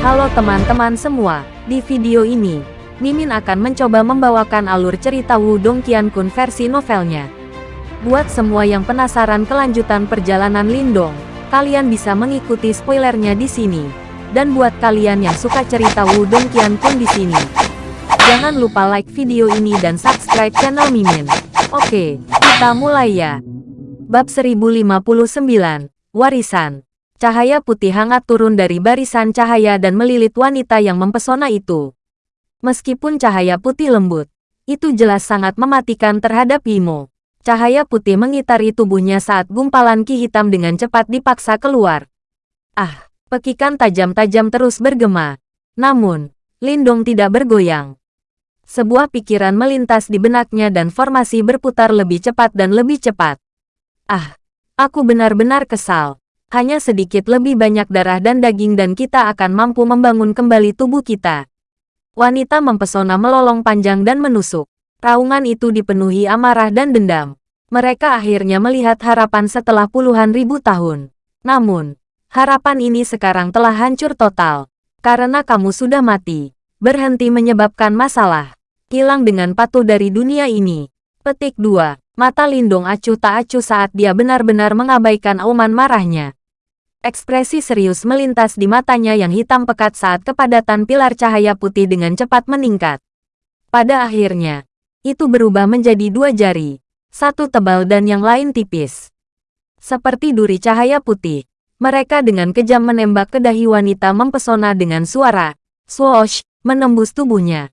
Halo teman-teman semua, di video ini, Mimin akan mencoba membawakan alur cerita Wudong Qiankun versi novelnya. Buat semua yang penasaran kelanjutan perjalanan Lindong, kalian bisa mengikuti spoilernya di sini. Dan buat kalian yang suka cerita Wudong Qiankun di sini, jangan lupa like video ini dan subscribe channel Mimin. Oke, kita mulai ya. Bab 1059, Warisan Cahaya putih hangat turun dari barisan cahaya dan melilit wanita yang mempesona itu. Meskipun cahaya putih lembut, itu jelas sangat mematikan terhadap Imo. Cahaya putih mengitari tubuhnya saat gumpalan ki hitam dengan cepat dipaksa keluar. Ah, pekikan tajam-tajam terus bergema. Namun, Lindong tidak bergoyang. Sebuah pikiran melintas di benaknya dan formasi berputar lebih cepat dan lebih cepat. Ah, aku benar-benar kesal hanya sedikit lebih banyak darah dan daging dan kita akan mampu membangun kembali tubuh kita. Wanita mempesona melolong panjang dan menusuk. Raungan itu dipenuhi amarah dan dendam. Mereka akhirnya melihat harapan setelah puluhan ribu tahun. Namun, harapan ini sekarang telah hancur total. Karena kamu sudah mati. Berhenti menyebabkan masalah. Hilang dengan patuh dari dunia ini. Petik 2. Mata Lindung acuh tak acuh saat dia benar-benar mengabaikan auman marahnya. Ekspresi serius melintas di matanya yang hitam pekat saat kepadatan pilar cahaya putih dengan cepat meningkat. Pada akhirnya, itu berubah menjadi dua jari, satu tebal dan yang lain tipis. Seperti duri cahaya putih, mereka dengan kejam menembak ke dahi wanita mempesona dengan suara, swoosh, menembus tubuhnya.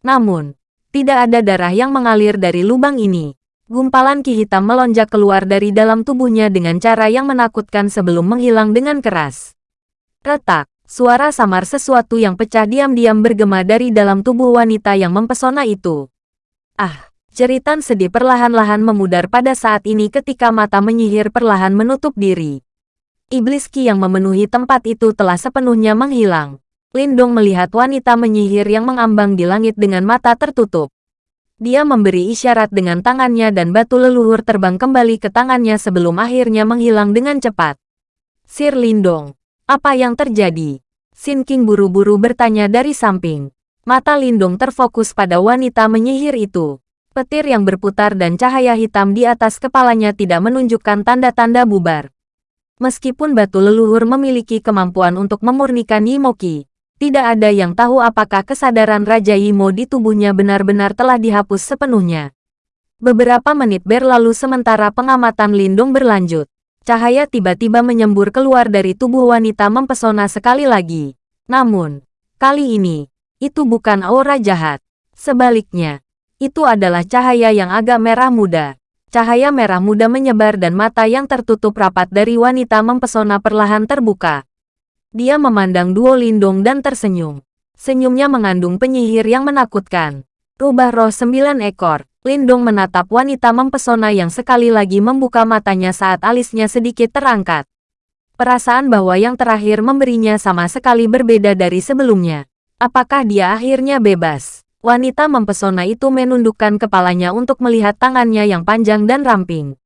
Namun, tidak ada darah yang mengalir dari lubang ini. Gumpalan ki hitam melonjak keluar dari dalam tubuhnya dengan cara yang menakutkan sebelum menghilang dengan keras. Retak, suara samar sesuatu yang pecah diam-diam bergema dari dalam tubuh wanita yang mempesona itu. Ah, jeritan sedih perlahan-lahan memudar pada saat ini ketika mata menyihir perlahan menutup diri. Iblis ki yang memenuhi tempat itu telah sepenuhnya menghilang. Lindong melihat wanita menyihir yang mengambang di langit dengan mata tertutup. Dia memberi isyarat dengan tangannya dan batu leluhur terbang kembali ke tangannya sebelum akhirnya menghilang dengan cepat. Sir Lindong, apa yang terjadi? Sin King buru-buru bertanya dari samping. Mata Lindong terfokus pada wanita menyihir itu. Petir yang berputar dan cahaya hitam di atas kepalanya tidak menunjukkan tanda-tanda bubar. Meskipun batu leluhur memiliki kemampuan untuk memurnikan Yimoki, tidak ada yang tahu apakah kesadaran Raja Yimo di tubuhnya benar-benar telah dihapus sepenuhnya. Beberapa menit berlalu sementara pengamatan Lindung berlanjut. Cahaya tiba-tiba menyembur keluar dari tubuh wanita mempesona sekali lagi. Namun, kali ini, itu bukan aura jahat. Sebaliknya, itu adalah cahaya yang agak merah muda. Cahaya merah muda menyebar dan mata yang tertutup rapat dari wanita mempesona perlahan terbuka. Dia memandang Duo Lindong dan tersenyum. Senyumnya mengandung penyihir yang menakutkan. Rubah roh sembilan ekor. Lindong menatap wanita mempesona yang sekali lagi membuka matanya saat alisnya sedikit terangkat. Perasaan bahwa yang terakhir memberinya sama sekali berbeda dari sebelumnya. Apakah dia akhirnya bebas? Wanita mempesona itu menundukkan kepalanya untuk melihat tangannya yang panjang dan ramping.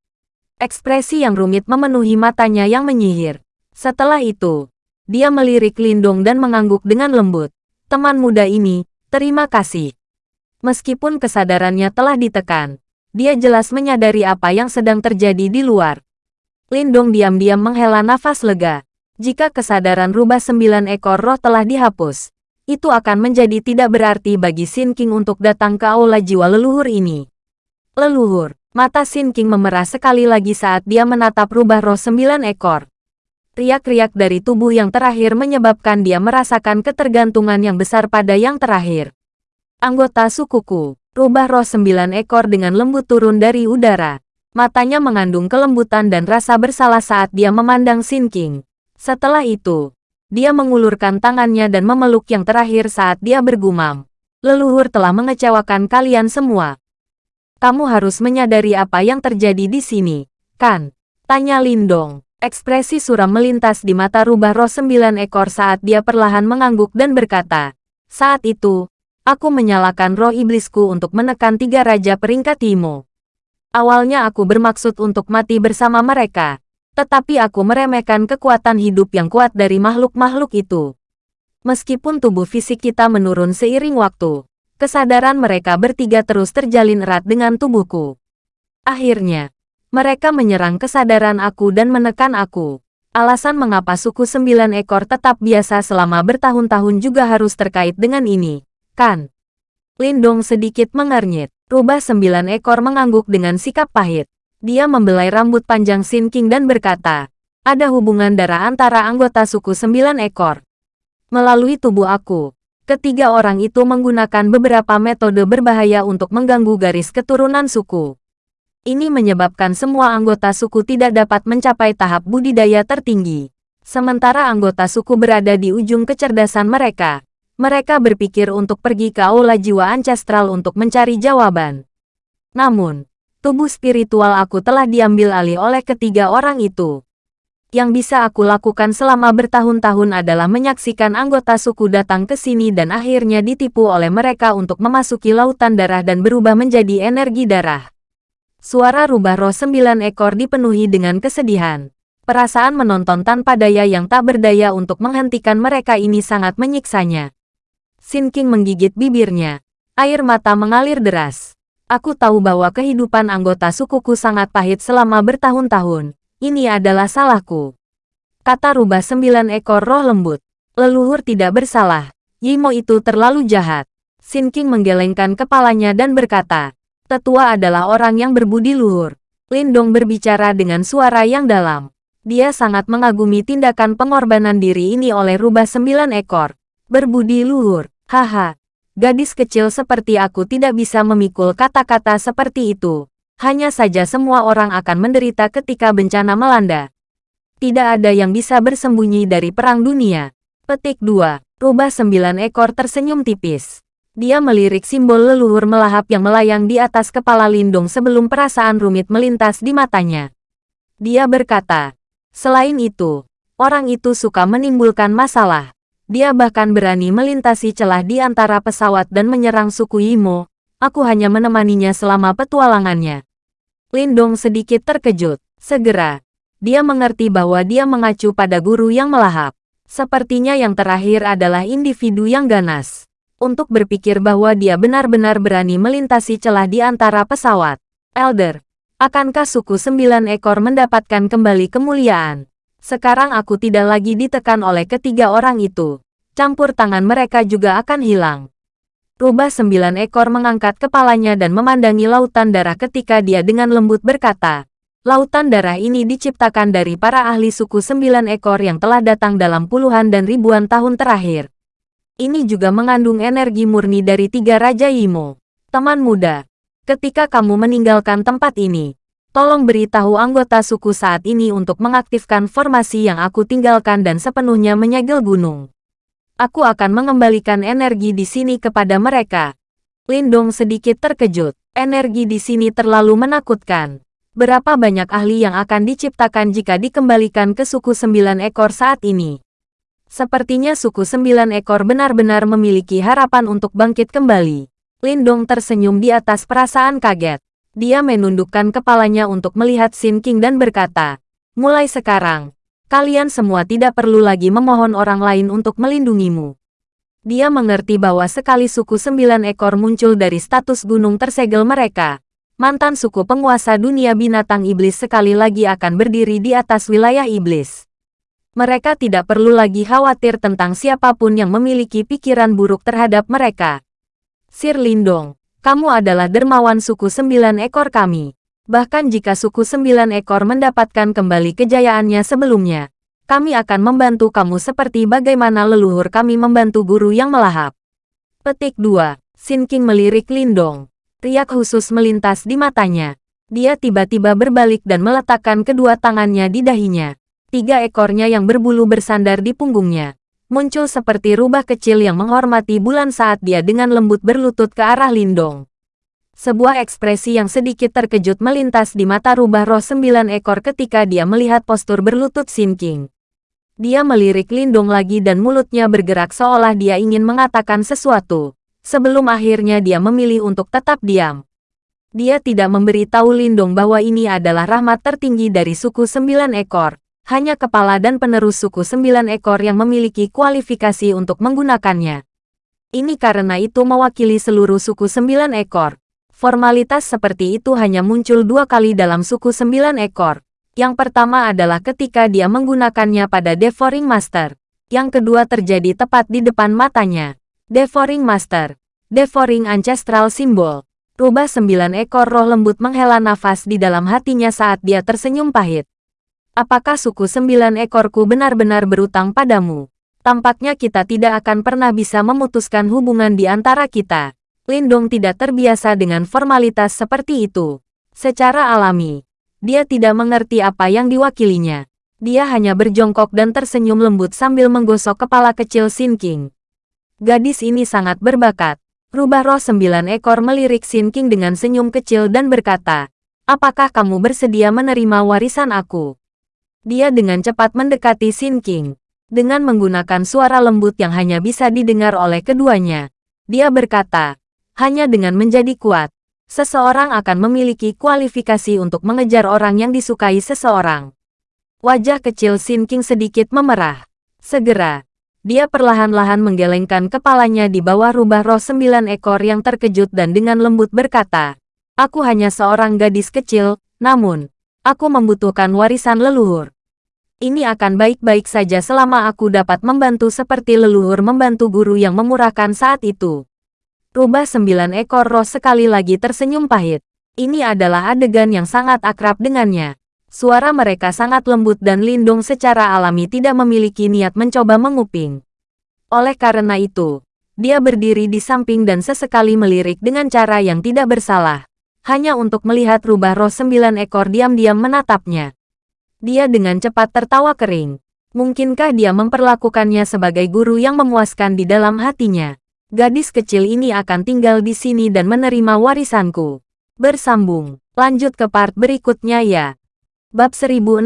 Ekspresi yang rumit memenuhi matanya yang menyihir. Setelah itu, dia melirik Lindong dan mengangguk dengan lembut. Teman muda ini, terima kasih. Meskipun kesadarannya telah ditekan, dia jelas menyadari apa yang sedang terjadi di luar. Lindong diam-diam menghela nafas lega. Jika kesadaran rubah sembilan ekor roh telah dihapus, itu akan menjadi tidak berarti bagi Sin King untuk datang ke aula jiwa leluhur ini. Leluhur, mata Sin King memerah sekali lagi saat dia menatap rubah roh sembilan ekor. Riak-riak dari tubuh yang terakhir menyebabkan dia merasakan ketergantungan yang besar pada yang terakhir. Anggota sukuku, rubah roh sembilan ekor dengan lembut turun dari udara. Matanya mengandung kelembutan dan rasa bersalah saat dia memandang Sin King. Setelah itu, dia mengulurkan tangannya dan memeluk yang terakhir saat dia bergumam. Leluhur telah mengecewakan kalian semua. Kamu harus menyadari apa yang terjadi di sini, kan? Tanya Lindong. Ekspresi suram melintas di mata rubah roh sembilan ekor saat dia perlahan mengangguk dan berkata, Saat itu, aku menyalakan roh iblisku untuk menekan tiga raja peringkat Imo. Awalnya aku bermaksud untuk mati bersama mereka, tetapi aku meremehkan kekuatan hidup yang kuat dari makhluk-makhluk itu. Meskipun tubuh fisik kita menurun seiring waktu, kesadaran mereka bertiga terus terjalin erat dengan tubuhku. Akhirnya, mereka menyerang kesadaran aku dan menekan aku. Alasan mengapa suku sembilan ekor tetap biasa selama bertahun-tahun juga harus terkait dengan ini, kan? Lindong sedikit mengernyit. Rubah sembilan ekor mengangguk dengan sikap pahit. Dia membelai rambut panjang Sin King dan berkata, ada hubungan darah antara anggota suku sembilan ekor. Melalui tubuh aku, ketiga orang itu menggunakan beberapa metode berbahaya untuk mengganggu garis keturunan suku. Ini menyebabkan semua anggota suku tidak dapat mencapai tahap budidaya tertinggi. Sementara anggota suku berada di ujung kecerdasan mereka, mereka berpikir untuk pergi ke aula jiwa ancestral untuk mencari jawaban. Namun, tubuh spiritual aku telah diambil alih oleh ketiga orang itu. Yang bisa aku lakukan selama bertahun-tahun adalah menyaksikan anggota suku datang ke sini dan akhirnya ditipu oleh mereka untuk memasuki lautan darah dan berubah menjadi energi darah. Suara rubah roh sembilan ekor dipenuhi dengan kesedihan. Perasaan menonton tanpa daya yang tak berdaya untuk menghentikan mereka ini sangat menyiksanya. Sin King menggigit bibirnya. Air mata mengalir deras. Aku tahu bahwa kehidupan anggota sukuku sangat pahit selama bertahun-tahun. Ini adalah salahku. Kata rubah sembilan ekor roh lembut. Leluhur tidak bersalah. Yimo itu terlalu jahat. Sin King menggelengkan kepalanya dan berkata, Tetua adalah orang yang berbudi luhur. Lindong berbicara dengan suara yang dalam. Dia sangat mengagumi tindakan pengorbanan diri ini oleh rubah sembilan ekor. Berbudi luhur, haha. Gadis kecil seperti aku tidak bisa memikul kata-kata seperti itu. Hanya saja semua orang akan menderita ketika bencana melanda. Tidak ada yang bisa bersembunyi dari perang dunia. Petik 2. Rubah sembilan ekor tersenyum tipis. Dia melirik simbol leluhur melahap yang melayang di atas kepala Lindung sebelum perasaan rumit melintas di matanya. Dia berkata, selain itu, orang itu suka menimbulkan masalah. Dia bahkan berani melintasi celah di antara pesawat dan menyerang suku Imo. Aku hanya menemaninya selama petualangannya. Lindong sedikit terkejut. Segera, dia mengerti bahwa dia mengacu pada guru yang melahap. Sepertinya yang terakhir adalah individu yang ganas. Untuk berpikir bahwa dia benar-benar berani melintasi celah di antara pesawat. Elder, akankah suku sembilan ekor mendapatkan kembali kemuliaan? Sekarang aku tidak lagi ditekan oleh ketiga orang itu. Campur tangan mereka juga akan hilang. Rubah sembilan ekor mengangkat kepalanya dan memandangi lautan darah ketika dia dengan lembut berkata, Lautan darah ini diciptakan dari para ahli suku sembilan ekor yang telah datang dalam puluhan dan ribuan tahun terakhir. Ini juga mengandung energi murni dari tiga Raja Imo. Teman muda, ketika kamu meninggalkan tempat ini, tolong beritahu anggota suku saat ini untuk mengaktifkan formasi yang aku tinggalkan dan sepenuhnya menyegel gunung. Aku akan mengembalikan energi di sini kepada mereka. Lindong sedikit terkejut. Energi di sini terlalu menakutkan. Berapa banyak ahli yang akan diciptakan jika dikembalikan ke suku sembilan ekor saat ini? Sepertinya suku sembilan ekor benar-benar memiliki harapan untuk bangkit kembali. Lindong tersenyum di atas perasaan kaget. Dia menundukkan kepalanya untuk melihat Sin King dan berkata, Mulai sekarang, kalian semua tidak perlu lagi memohon orang lain untuk melindungimu. Dia mengerti bahwa sekali suku sembilan ekor muncul dari status gunung tersegel mereka, mantan suku penguasa dunia binatang iblis sekali lagi akan berdiri di atas wilayah iblis. Mereka tidak perlu lagi khawatir tentang siapa pun yang memiliki pikiran buruk terhadap mereka. Sir Lindong, kamu adalah dermawan suku sembilan ekor kami. Bahkan jika suku sembilan ekor mendapatkan kembali kejayaannya sebelumnya, kami akan membantu kamu seperti bagaimana leluhur kami membantu guru yang melahap. Petik 2. Sin King melirik Lindong. Riak khusus melintas di matanya. Dia tiba-tiba berbalik dan meletakkan kedua tangannya di dahinya. Tiga ekornya yang berbulu bersandar di punggungnya. Muncul seperti rubah kecil yang menghormati bulan saat dia dengan lembut berlutut ke arah Lindong. Sebuah ekspresi yang sedikit terkejut melintas di mata rubah roh sembilan ekor ketika dia melihat postur berlutut Sin King. Dia melirik Lindung lagi dan mulutnya bergerak seolah dia ingin mengatakan sesuatu. Sebelum akhirnya dia memilih untuk tetap diam. Dia tidak memberi tahu Lindung bahwa ini adalah rahmat tertinggi dari suku sembilan ekor. Hanya kepala dan penerus suku sembilan ekor yang memiliki kualifikasi untuk menggunakannya. Ini karena itu mewakili seluruh suku sembilan ekor. Formalitas seperti itu hanya muncul dua kali dalam suku sembilan ekor. Yang pertama adalah ketika dia menggunakannya pada Devouring Master. Yang kedua terjadi tepat di depan matanya. Devouring Master. Devouring Ancestral Symbol. Rubah sembilan ekor roh lembut menghela nafas di dalam hatinya saat dia tersenyum pahit. Apakah suku sembilan ekorku benar-benar berutang padamu? Tampaknya kita tidak akan pernah bisa memutuskan hubungan di antara kita. Lindong tidak terbiasa dengan formalitas seperti itu. Secara alami, dia tidak mengerti apa yang diwakilinya. Dia hanya berjongkok dan tersenyum lembut sambil menggosok kepala kecil Sin King. Gadis ini sangat berbakat. Rubah roh sembilan ekor melirik Sin King dengan senyum kecil dan berkata, Apakah kamu bersedia menerima warisan aku? Dia dengan cepat mendekati Sin King. Dengan menggunakan suara lembut yang hanya bisa didengar oleh keduanya. Dia berkata, hanya dengan menjadi kuat, seseorang akan memiliki kualifikasi untuk mengejar orang yang disukai seseorang. Wajah kecil Sin King sedikit memerah. Segera, dia perlahan-lahan menggelengkan kepalanya di bawah rubah roh sembilan ekor yang terkejut dan dengan lembut berkata, Aku hanya seorang gadis kecil, namun, aku membutuhkan warisan leluhur. Ini akan baik-baik saja selama aku dapat membantu seperti leluhur membantu guru yang memurahkan saat itu. Rubah sembilan ekor roh sekali lagi tersenyum pahit. Ini adalah adegan yang sangat akrab dengannya. Suara mereka sangat lembut dan Lindung secara alami tidak memiliki niat mencoba menguping. Oleh karena itu, dia berdiri di samping dan sesekali melirik dengan cara yang tidak bersalah. Hanya untuk melihat rubah roh sembilan ekor diam-diam menatapnya. Dia dengan cepat tertawa kering. Mungkinkah dia memperlakukannya sebagai guru yang memuaskan di dalam hatinya? Gadis kecil ini akan tinggal di sini dan menerima warisanku. Bersambung. Lanjut ke part berikutnya ya. Bab 1060.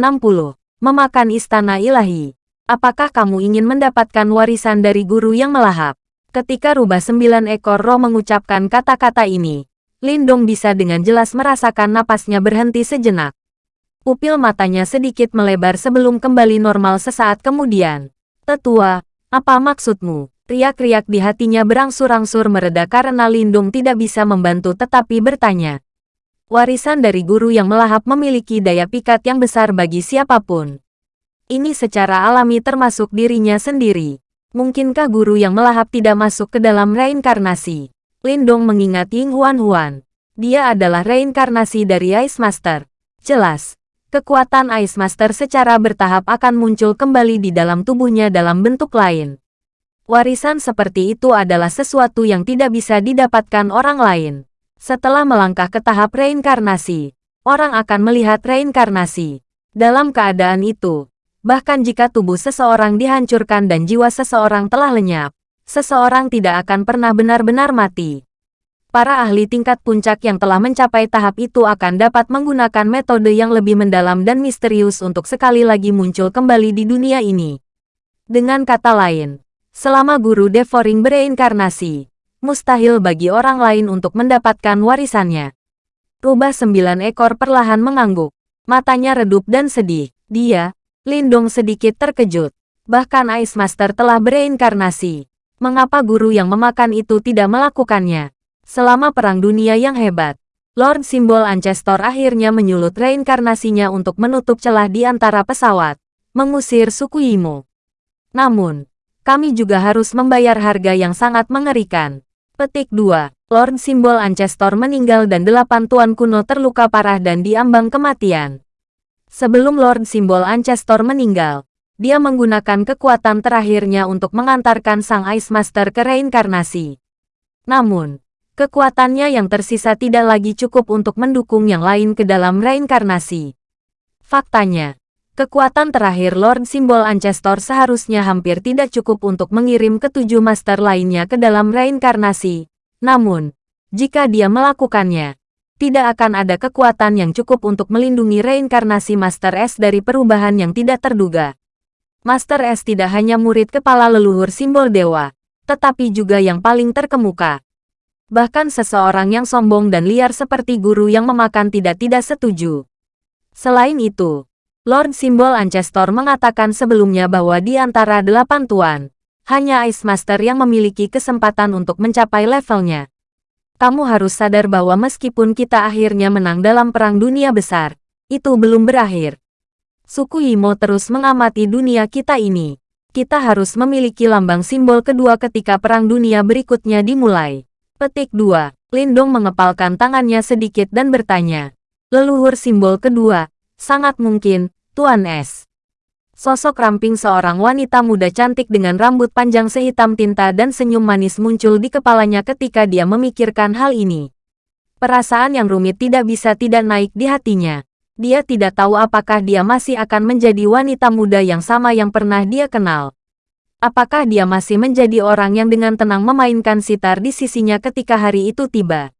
Memakan Istana Ilahi. Apakah kamu ingin mendapatkan warisan dari guru yang melahap? Ketika rubah sembilan ekor roh mengucapkan kata-kata ini, Lindong bisa dengan jelas merasakan napasnya berhenti sejenak. Pupil matanya sedikit melebar sebelum kembali normal sesaat kemudian. Tetua, apa maksudmu? Riak-riak di hatinya berangsur-angsur mereda karena Lindung tidak bisa membantu tetapi bertanya. Warisan dari guru yang melahap memiliki daya pikat yang besar bagi siapa pun. Ini secara alami termasuk dirinya sendiri. Mungkinkah guru yang melahap tidak masuk ke dalam reinkarnasi? Lindong mengingat Ying Huan Huan. Dia adalah reinkarnasi dari Ice Master. Jelas, kekuatan Ice Master secara bertahap akan muncul kembali di dalam tubuhnya dalam bentuk lain. Warisan seperti itu adalah sesuatu yang tidak bisa didapatkan orang lain. Setelah melangkah ke tahap reinkarnasi, orang akan melihat reinkarnasi. Dalam keadaan itu, bahkan jika tubuh seseorang dihancurkan dan jiwa seseorang telah lenyap, seseorang tidak akan pernah benar-benar mati. Para ahli tingkat puncak yang telah mencapai tahap itu akan dapat menggunakan metode yang lebih mendalam dan misterius untuk sekali lagi muncul kembali di dunia ini. Dengan kata lain, selama guru Devouring bereinkarnasi, mustahil bagi orang lain untuk mendapatkan warisannya. Rubah sembilan ekor perlahan mengangguk. Matanya redup dan sedih. Dia, Lindong sedikit terkejut. Bahkan Ice Master telah bereinkarnasi. Mengapa guru yang memakan itu tidak melakukannya? Selama Perang Dunia yang hebat, Lord Simbol Ancestor akhirnya menyulut reinkarnasinya untuk menutup celah di antara pesawat, mengusir suku Imo. Namun, kami juga harus membayar harga yang sangat mengerikan. Petik 2. Lord Simbol Ancestor meninggal dan delapan tuan kuno terluka parah dan diambang kematian. Sebelum Lord Simbol Ancestor meninggal, dia menggunakan kekuatan terakhirnya untuk mengantarkan Sang Ice Master ke reinkarnasi. Namun, kekuatannya yang tersisa tidak lagi cukup untuk mendukung yang lain ke dalam reinkarnasi. Faktanya, kekuatan terakhir Lord Simbol Ancestor seharusnya hampir tidak cukup untuk mengirim ketujuh master lainnya ke dalam reinkarnasi. Namun, jika dia melakukannya, tidak akan ada kekuatan yang cukup untuk melindungi reinkarnasi Master S dari perubahan yang tidak terduga. Master S tidak hanya murid kepala leluhur simbol dewa, tetapi juga yang paling terkemuka. Bahkan seseorang yang sombong dan liar seperti guru yang memakan tidak tidak setuju. Selain itu, Lord Simbol Ancestor mengatakan sebelumnya bahwa di antara delapan tuan, hanya Ice Master yang memiliki kesempatan untuk mencapai levelnya. Kamu harus sadar bahwa meskipun kita akhirnya menang dalam perang dunia besar, itu belum berakhir. Suku Imo terus mengamati dunia kita ini. Kita harus memiliki lambang simbol kedua ketika perang dunia berikutnya dimulai. Petik 2. Lindong mengepalkan tangannya sedikit dan bertanya. Leluhur simbol kedua, Sangat mungkin, Tuan S. Sosok ramping seorang wanita muda cantik dengan rambut panjang sehitam tinta dan senyum manis muncul di kepalanya ketika dia memikirkan hal ini. Perasaan yang rumit tidak bisa tidak naik di hatinya. Dia tidak tahu apakah dia masih akan menjadi wanita muda yang sama yang pernah dia kenal. Apakah dia masih menjadi orang yang dengan tenang memainkan sitar di sisinya ketika hari itu tiba?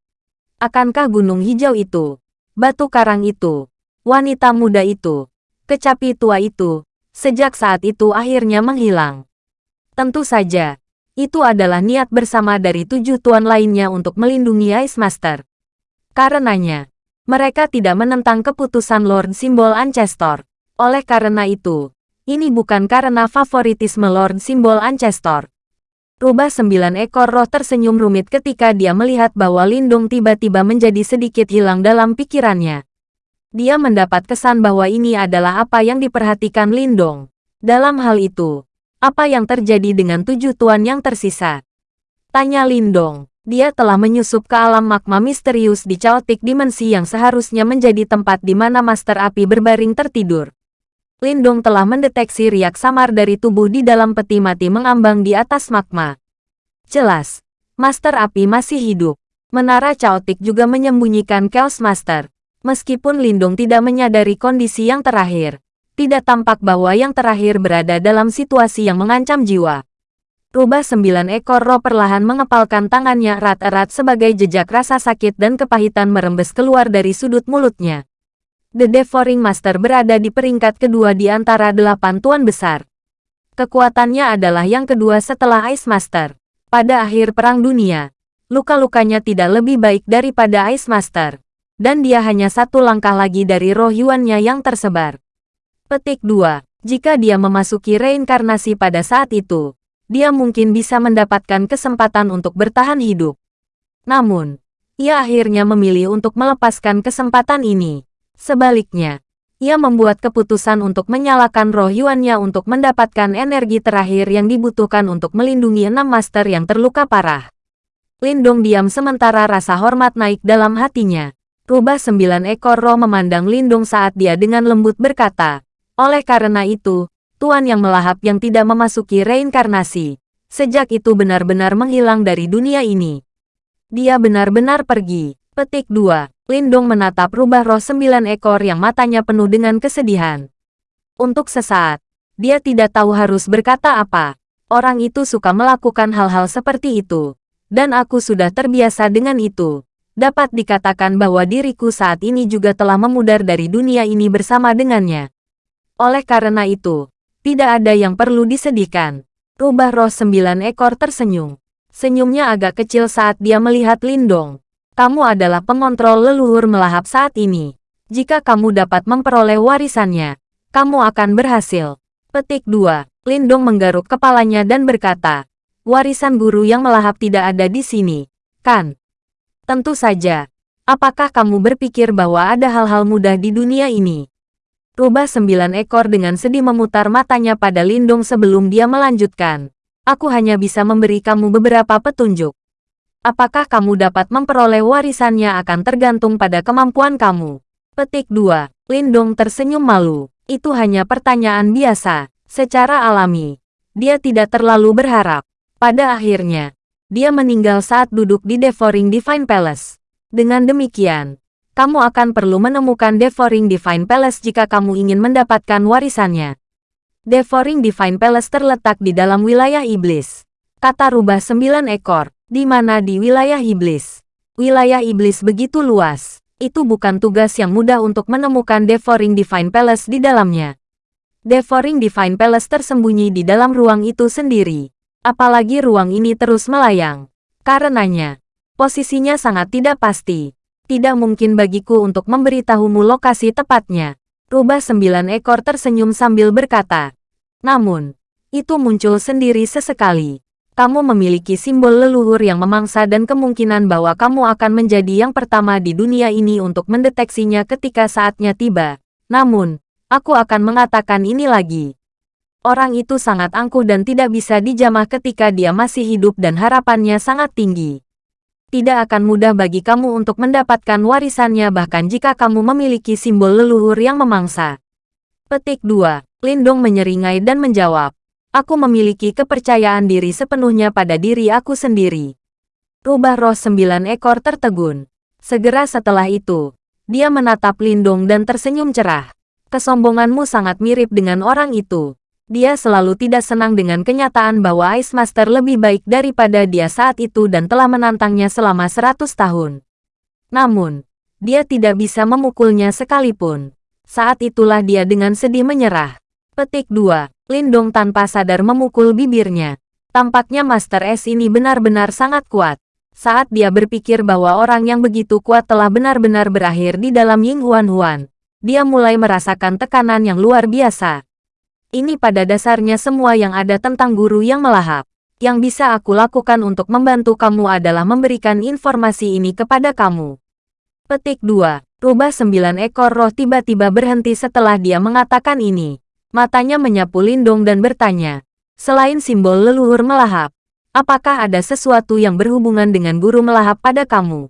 Akankah gunung hijau itu, batu karang itu, Wanita muda itu, kecapi tua itu, sejak saat itu akhirnya menghilang. Tentu saja, itu adalah niat bersama dari tujuh tuan lainnya untuk melindungi Ice Master. Karenanya, mereka tidak menentang keputusan Lord Simbol Ancestor. Oleh karena itu, ini bukan karena favoritisme Lord Simbol Ancestor. Rubah sembilan ekor roh tersenyum rumit ketika dia melihat bahwa Lindung tiba-tiba menjadi sedikit hilang dalam pikirannya. Dia mendapat kesan bahwa ini adalah apa yang diperhatikan Lindong. Dalam hal itu, apa yang terjadi dengan tujuh tuan yang tersisa? Tanya Lindong. Dia telah menyusup ke alam magma misterius di caotik dimensi yang seharusnya menjadi tempat di mana Master Api berbaring tertidur. Lindong telah mendeteksi riak samar dari tubuh di dalam peti mati mengambang di atas magma. Jelas, Master Api masih hidup. Menara caotik juga menyembunyikan Chaos Master. Meskipun Lindung tidak menyadari kondisi yang terakhir, tidak tampak bahwa yang terakhir berada dalam situasi yang mengancam jiwa. Rubah sembilan ekor roh perlahan mengepalkan tangannya erat-erat sebagai jejak rasa sakit dan kepahitan merembes keluar dari sudut mulutnya. The Devouring Master berada di peringkat kedua di antara delapan tuan besar. Kekuatannya adalah yang kedua setelah Ice Master. Pada akhir Perang Dunia, luka-lukanya tidak lebih baik daripada Ice Master dan dia hanya satu langkah lagi dari roh Yuannya yang tersebar. Petik 2. Jika dia memasuki reinkarnasi pada saat itu, dia mungkin bisa mendapatkan kesempatan untuk bertahan hidup. Namun, ia akhirnya memilih untuk melepaskan kesempatan ini. Sebaliknya, ia membuat keputusan untuk menyalakan roh Yuannya untuk mendapatkan energi terakhir yang dibutuhkan untuk melindungi enam master yang terluka parah. Lindong diam sementara rasa hormat naik dalam hatinya. Rubah sembilan ekor roh memandang Lindung saat dia dengan lembut berkata, oleh karena itu, Tuan yang melahap yang tidak memasuki reinkarnasi, sejak itu benar-benar menghilang dari dunia ini. Dia benar-benar pergi. Petik 2. Lindung menatap rubah roh sembilan ekor yang matanya penuh dengan kesedihan. Untuk sesaat, dia tidak tahu harus berkata apa. Orang itu suka melakukan hal-hal seperti itu. Dan aku sudah terbiasa dengan itu dapat dikatakan bahwa diriku saat ini juga telah memudar dari dunia ini bersama dengannya. Oleh karena itu, tidak ada yang perlu disedihkan. Rubah roh sembilan ekor tersenyum. Senyumnya agak kecil saat dia melihat Lindong. Kamu adalah pengontrol leluhur melahap saat ini. Jika kamu dapat memperoleh warisannya, kamu akan berhasil. Petik 2. Lindong menggaruk kepalanya dan berkata, warisan guru yang melahap tidak ada di sini, kan? Tentu saja. Apakah kamu berpikir bahwa ada hal-hal mudah di dunia ini? Rubah sembilan ekor dengan sedih memutar matanya pada Lindung sebelum dia melanjutkan. Aku hanya bisa memberi kamu beberapa petunjuk. Apakah kamu dapat memperoleh warisannya akan tergantung pada kemampuan kamu. Petik 2. Lindung tersenyum malu. Itu hanya pertanyaan biasa. Secara alami, dia tidak terlalu berharap. Pada akhirnya, dia meninggal saat duduk di Devouring Divine Palace. Dengan demikian, kamu akan perlu menemukan Devouring Divine Palace jika kamu ingin mendapatkan warisannya. Devouring Divine Palace terletak di dalam wilayah iblis. Kata rubah sembilan ekor, di mana di wilayah iblis. Wilayah iblis begitu luas, itu bukan tugas yang mudah untuk menemukan Devouring Divine Palace di dalamnya. Devouring Divine Palace tersembunyi di dalam ruang itu sendiri. Apalagi ruang ini terus melayang. Karenanya, posisinya sangat tidak pasti. Tidak mungkin bagiku untuk memberitahumu lokasi tepatnya. Rubah sembilan ekor tersenyum sambil berkata. Namun, itu muncul sendiri sesekali. Kamu memiliki simbol leluhur yang memangsa dan kemungkinan bahwa kamu akan menjadi yang pertama di dunia ini untuk mendeteksinya ketika saatnya tiba. Namun, aku akan mengatakan ini lagi. Orang itu sangat angkuh dan tidak bisa dijamah ketika dia masih hidup dan harapannya sangat tinggi tidak akan mudah bagi kamu untuk mendapatkan warisannya bahkan jika kamu memiliki simbol leluhur yang memangsa. Petik 2. Lindong menyeringai dan menjawab. Aku memiliki kepercayaan diri sepenuhnya pada diri aku sendiri. Rubah roh sembilan ekor tertegun. Segera setelah itu, dia menatap Lindong dan tersenyum cerah. Kesombonganmu sangat mirip dengan orang itu. Dia selalu tidak senang dengan kenyataan bahwa Ice Master lebih baik daripada dia saat itu dan telah menantangnya selama 100 tahun. Namun, dia tidak bisa memukulnya sekalipun. Saat itulah dia dengan sedih menyerah. Petik 2. Lindong tanpa sadar memukul bibirnya. Tampaknya Master S ini benar-benar sangat kuat. Saat dia berpikir bahwa orang yang begitu kuat telah benar-benar berakhir di dalam Ying Huan Huan, dia mulai merasakan tekanan yang luar biasa. Ini pada dasarnya semua yang ada tentang guru yang melahap. Yang bisa aku lakukan untuk membantu kamu adalah memberikan informasi ini kepada kamu. Petik 2. Rubah sembilan ekor roh tiba-tiba berhenti setelah dia mengatakan ini. Matanya menyapu Lindung dan bertanya. Selain simbol leluhur melahap, apakah ada sesuatu yang berhubungan dengan guru melahap pada kamu?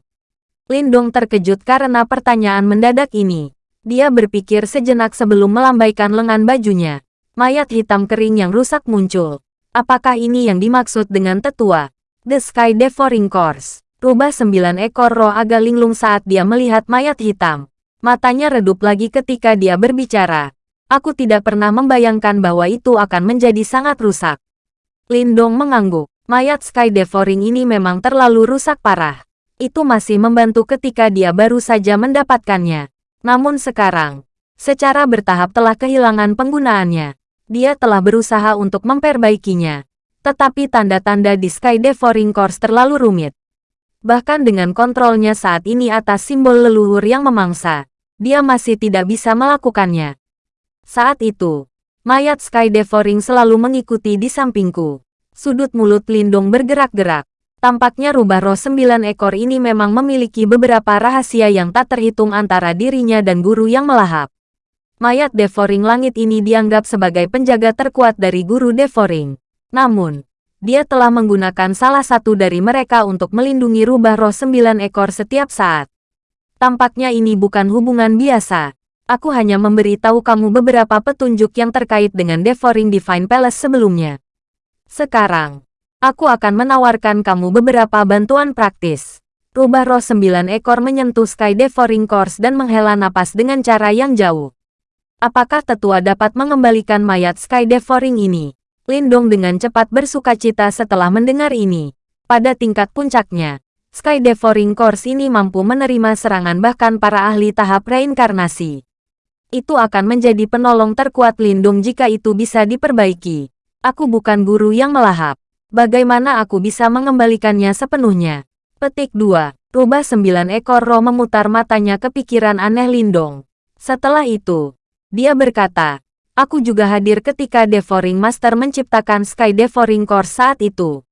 Lindong terkejut karena pertanyaan mendadak ini. Dia berpikir sejenak sebelum melambaikan lengan bajunya. Mayat hitam kering yang rusak muncul. Apakah ini yang dimaksud dengan tetua? The Sky Devouring Course. Rubah sembilan ekor roh agak linglung saat dia melihat mayat hitam. Matanya redup lagi ketika dia berbicara. Aku tidak pernah membayangkan bahwa itu akan menjadi sangat rusak. Lindong mengangguk. Mayat Sky Devouring ini memang terlalu rusak parah. Itu masih membantu ketika dia baru saja mendapatkannya. Namun sekarang, secara bertahap telah kehilangan penggunaannya dia telah berusaha untuk memperbaikinya. Tetapi tanda-tanda di Sky Devouring Course terlalu rumit. Bahkan dengan kontrolnya saat ini atas simbol leluhur yang memangsa, dia masih tidak bisa melakukannya. Saat itu, mayat Sky Devouring selalu mengikuti di sampingku. Sudut mulut Lindung bergerak-gerak. Tampaknya rubah roh sembilan ekor ini memang memiliki beberapa rahasia yang tak terhitung antara dirinya dan guru yang melahap. Mayat Devouring Langit ini dianggap sebagai penjaga terkuat dari guru Devouring. Namun, dia telah menggunakan salah satu dari mereka untuk melindungi rubah roh sembilan ekor setiap saat. Tampaknya ini bukan hubungan biasa. Aku hanya memberi tahu kamu beberapa petunjuk yang terkait dengan Devouring Divine Palace sebelumnya. Sekarang, aku akan menawarkan kamu beberapa bantuan praktis. Rubah roh sembilan ekor menyentuh Sky Devouring Course dan menghela napas dengan cara yang jauh. Apakah tetua dapat mengembalikan mayat Sky Devouring ini? Lindong dengan cepat bersuka cita setelah mendengar ini. Pada tingkat puncaknya, Sky Devouring Course ini mampu menerima serangan bahkan para ahli tahap reinkarnasi. Itu akan menjadi penolong terkuat Lindung jika itu bisa diperbaiki. Aku bukan guru yang melahap. Bagaimana aku bisa mengembalikannya sepenuhnya? Petik 2. Rubah sembilan ekor roh memutar matanya ke pikiran aneh Lindong. Setelah itu, dia berkata, Aku juga hadir ketika Devouring Master menciptakan Sky Devouring Core saat itu.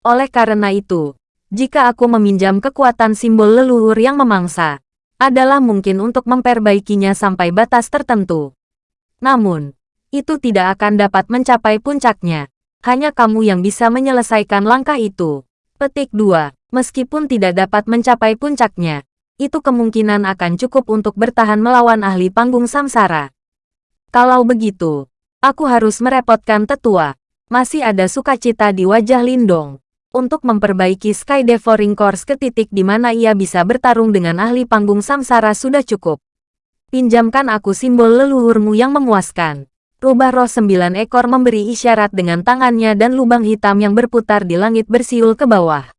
Oleh karena itu, jika aku meminjam kekuatan simbol leluhur yang memangsa, adalah mungkin untuk memperbaikinya sampai batas tertentu. Namun, itu tidak akan dapat mencapai puncaknya. Hanya kamu yang bisa menyelesaikan langkah itu. Petik 2. Meskipun tidak dapat mencapai puncaknya, itu kemungkinan akan cukup untuk bertahan melawan ahli panggung samsara. Kalau begitu, aku harus merepotkan tetua. Masih ada sukacita di wajah Lindong. Untuk memperbaiki Sky Devouring Course ke titik di mana ia bisa bertarung dengan ahli panggung samsara sudah cukup. Pinjamkan aku simbol leluhurmu yang memuaskan. Rubah roh sembilan ekor memberi isyarat dengan tangannya dan lubang hitam yang berputar di langit bersiul ke bawah.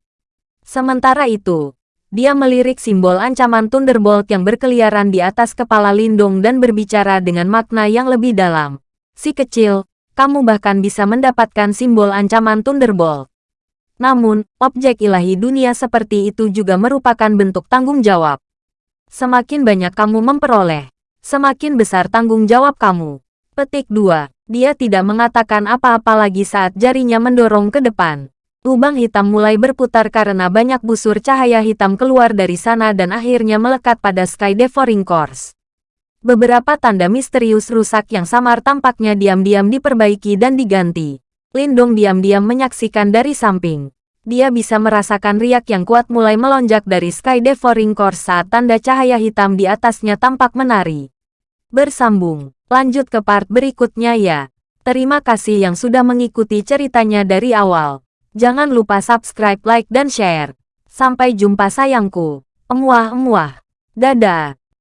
Sementara itu, dia melirik simbol ancaman Thunderbolt yang berkeliaran di atas kepala Lindung dan berbicara dengan makna yang lebih dalam. Si kecil, kamu bahkan bisa mendapatkan simbol ancaman Thunderbolt. Namun, objek ilahi dunia seperti itu juga merupakan bentuk tanggung jawab. Semakin banyak kamu memperoleh, semakin besar tanggung jawab kamu. Petik 2. Dia tidak mengatakan apa-apa lagi saat jarinya mendorong ke depan. Lubang hitam mulai berputar karena banyak busur cahaya hitam keluar dari sana dan akhirnya melekat pada Sky Devouring Course. Beberapa tanda misterius rusak yang samar tampaknya diam-diam diperbaiki dan diganti. Lindong diam-diam menyaksikan dari samping. Dia bisa merasakan riak yang kuat mulai melonjak dari Sky Devouring Core saat tanda cahaya hitam di atasnya tampak menari. Bersambung, lanjut ke part berikutnya ya. Terima kasih yang sudah mengikuti ceritanya dari awal. Jangan lupa subscribe, like, dan share. Sampai jumpa sayangku. Emuah-emuah. Dadah.